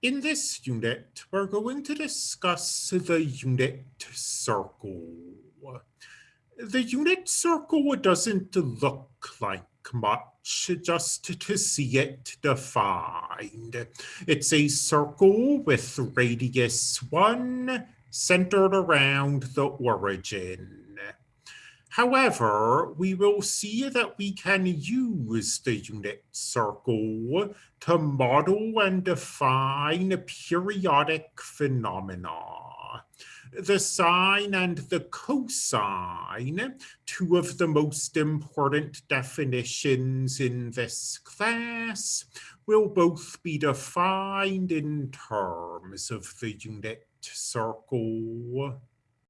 In this unit, we're going to discuss the unit circle. The unit circle doesn't look like much just to see it defined. It's a circle with radius 1 centered around the origin. However, we will see that we can use the unit circle to model and define periodic phenomena. The sine and the cosine, two of the most important definitions in this class, will both be defined in terms of the unit circle.